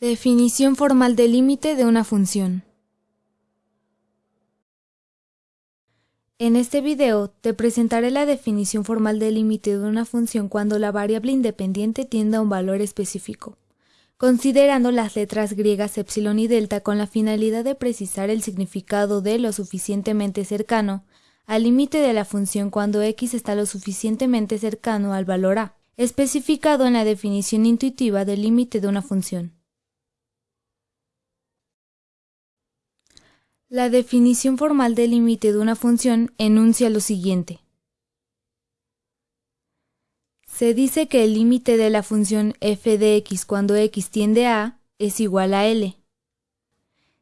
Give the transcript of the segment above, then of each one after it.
Definición formal del límite de una función. En este video te presentaré la definición formal del límite de una función cuando la variable independiente tiende a un valor específico, considerando las letras griegas epsilon y delta con la finalidad de precisar el significado de lo suficientemente cercano al límite de la función cuando x está lo suficientemente cercano al valor a, especificado en la definición intuitiva del límite de una función. La definición formal del límite de una función enuncia lo siguiente. Se dice que el límite de la función f de x cuando x tiende a es igual a L.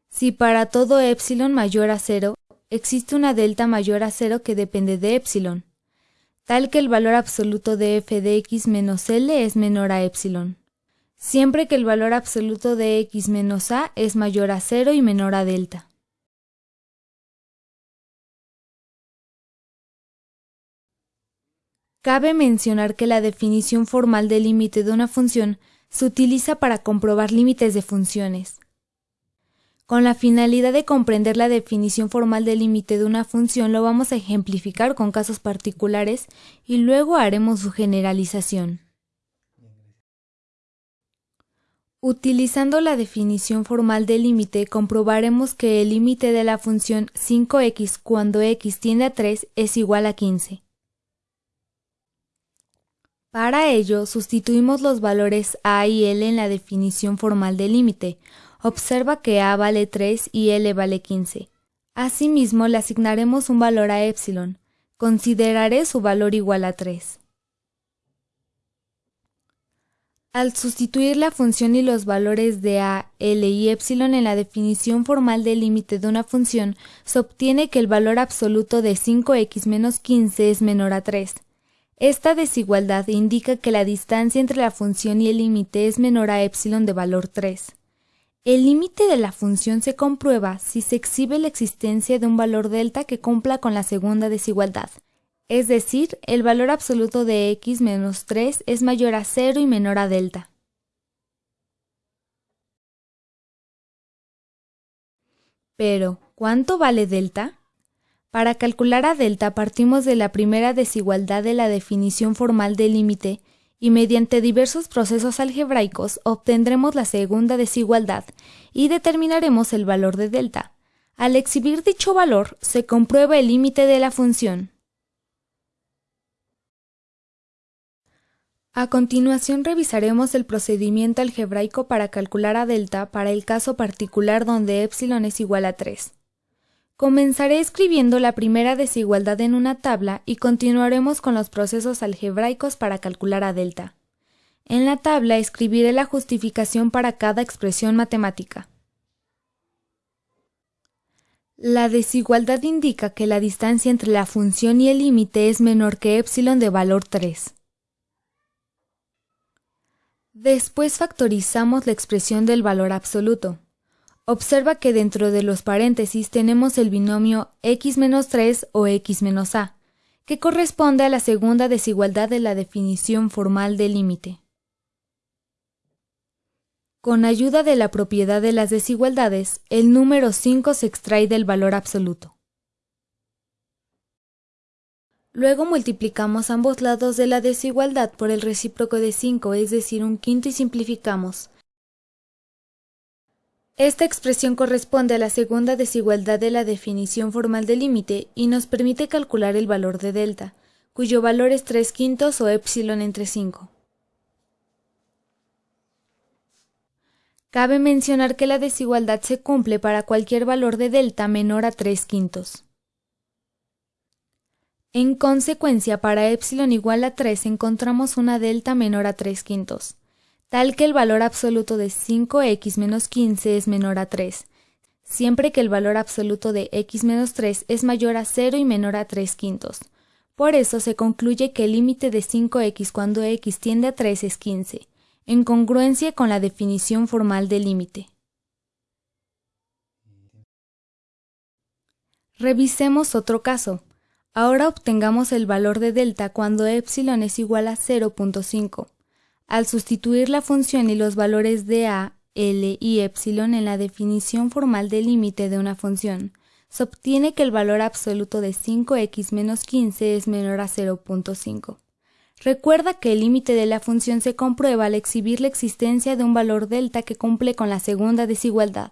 Si para todo epsilon mayor a 0 existe una delta mayor a 0 que depende de epsilon, tal que el valor absoluto de f de x menos L es menor a epsilon, siempre que el valor absoluto de x menos a es mayor a 0 y menor a delta. Cabe mencionar que la definición formal del límite de una función se utiliza para comprobar límites de funciones. Con la finalidad de comprender la definición formal del límite de una función lo vamos a ejemplificar con casos particulares y luego haremos su generalización. Utilizando la definición formal del límite comprobaremos que el límite de la función 5x cuando x tiende a 3 es igual a 15. Para ello, sustituimos los valores a y l en la definición formal del límite. Observa que a vale 3 y l vale 15. Asimismo, le asignaremos un valor a epsilon. Consideraré su valor igual a 3. Al sustituir la función y los valores de a, l y epsilon en la definición formal del límite de una función, se obtiene que el valor absoluto de 5x menos 15 es menor a 3. Esta desigualdad indica que la distancia entre la función y el límite es menor a epsilon de valor 3. El límite de la función se comprueba si se exhibe la existencia de un valor delta que cumpla con la segunda desigualdad, es decir, el valor absoluto de x menos 3 es mayor a 0 y menor a delta. Pero, ¿cuánto vale delta? Para calcular a delta partimos de la primera desigualdad de la definición formal del límite y mediante diversos procesos algebraicos obtendremos la segunda desigualdad y determinaremos el valor de delta. Al exhibir dicho valor, se comprueba el límite de la función. A continuación revisaremos el procedimiento algebraico para calcular a delta para el caso particular donde epsilon es igual a 3. Comenzaré escribiendo la primera desigualdad en una tabla y continuaremos con los procesos algebraicos para calcular a delta. En la tabla escribiré la justificación para cada expresión matemática. La desigualdad indica que la distancia entre la función y el límite es menor que epsilon de valor 3. Después factorizamos la expresión del valor absoluto. Observa que dentro de los paréntesis tenemos el binomio x-3 o x-a, que corresponde a la segunda desigualdad de la definición formal del límite. Con ayuda de la propiedad de las desigualdades, el número 5 se extrae del valor absoluto. Luego multiplicamos ambos lados de la desigualdad por el recíproco de 5, es decir, un quinto y simplificamos, esta expresión corresponde a la segunda desigualdad de la definición formal del límite y nos permite calcular el valor de delta, cuyo valor es 3 quintos o epsilon entre 5. Cabe mencionar que la desigualdad se cumple para cualquier valor de delta menor a 3 quintos. En consecuencia, para epsilon igual a 3 encontramos una delta menor a 3 quintos tal que el valor absoluto de 5x menos 15 es menor a 3, siempre que el valor absoluto de x menos 3 es mayor a 0 y menor a 3 quintos. Por eso se concluye que el límite de 5x cuando x tiende a 3 es 15, en congruencia con la definición formal del límite. Revisemos otro caso. Ahora obtengamos el valor de delta cuando epsilon es igual a 0.5. Al sustituir la función y los valores de a, L y epsilon en la definición formal del límite de una función, se obtiene que el valor absoluto de 5x menos 15 es menor a 0.5. Recuerda que el límite de la función se comprueba al exhibir la existencia de un valor delta que cumple con la segunda desigualdad.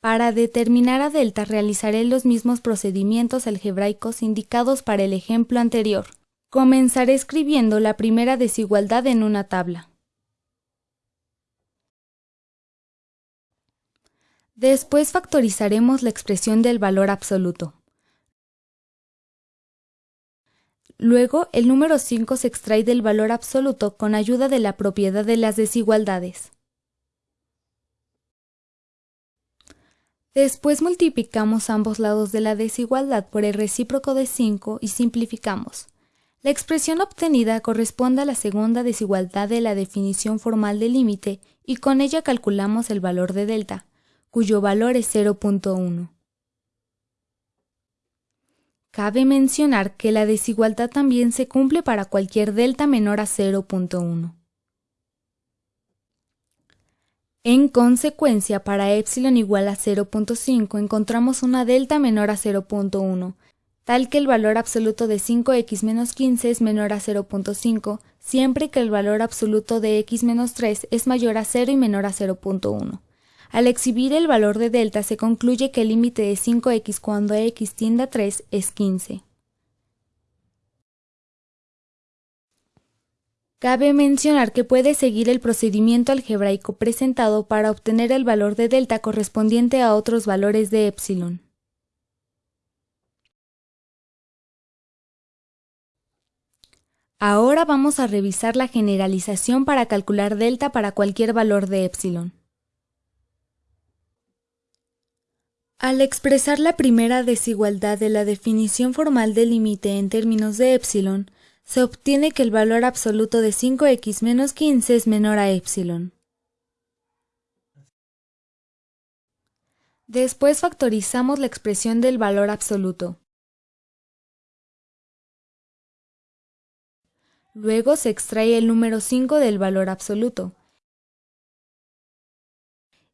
Para determinar a delta realizaré los mismos procedimientos algebraicos indicados para el ejemplo anterior. Comenzaré escribiendo la primera desigualdad en una tabla. Después factorizaremos la expresión del valor absoluto. Luego, el número 5 se extrae del valor absoluto con ayuda de la propiedad de las desigualdades. Después multiplicamos ambos lados de la desigualdad por el recíproco de 5 y simplificamos. La expresión obtenida corresponde a la segunda desigualdad de la definición formal del límite y con ella calculamos el valor de delta, cuyo valor es 0.1. Cabe mencionar que la desigualdad también se cumple para cualquier delta menor a 0.1. En consecuencia, para epsilon igual a 0.5 encontramos una delta menor a 0.1, tal que el valor absoluto de 5x menos 15 es menor a 0.5, siempre que el valor absoluto de x menos 3 es mayor a 0 y menor a 0.1. Al exhibir el valor de delta se concluye que el límite de 5x cuando x tiende a 3 es 15. Cabe mencionar que puede seguir el procedimiento algebraico presentado para obtener el valor de delta correspondiente a otros valores de epsilon. Ahora vamos a revisar la generalización para calcular delta para cualquier valor de epsilon. Al expresar la primera desigualdad de la definición formal del límite en términos de epsilon, se obtiene que el valor absoluto de 5x menos 15 es menor a epsilon. Después factorizamos la expresión del valor absoluto. Luego se extrae el número 5 del valor absoluto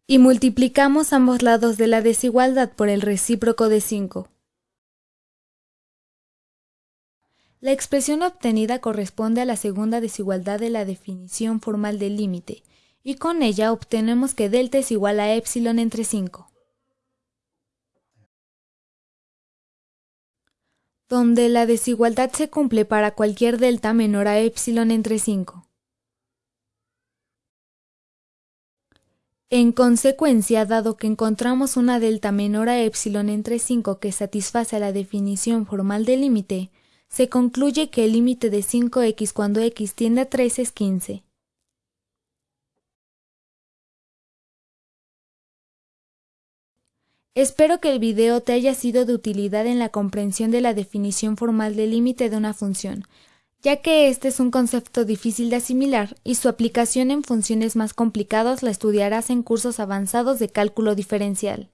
y multiplicamos ambos lados de la desigualdad por el recíproco de 5. La expresión obtenida corresponde a la segunda desigualdad de la definición formal del límite, y con ella obtenemos que delta es igual a epsilon entre 5. Donde la desigualdad se cumple para cualquier delta menor a epsilon entre 5. En consecuencia, dado que encontramos una delta menor a epsilon entre 5 que satisface la definición formal del límite, se concluye que el límite de 5x cuando x tiende a 3 es 15. Espero que el video te haya sido de utilidad en la comprensión de la definición formal del límite de una función ya que este es un concepto difícil de asimilar y su aplicación en funciones más complicadas la estudiarás en cursos avanzados de cálculo diferencial.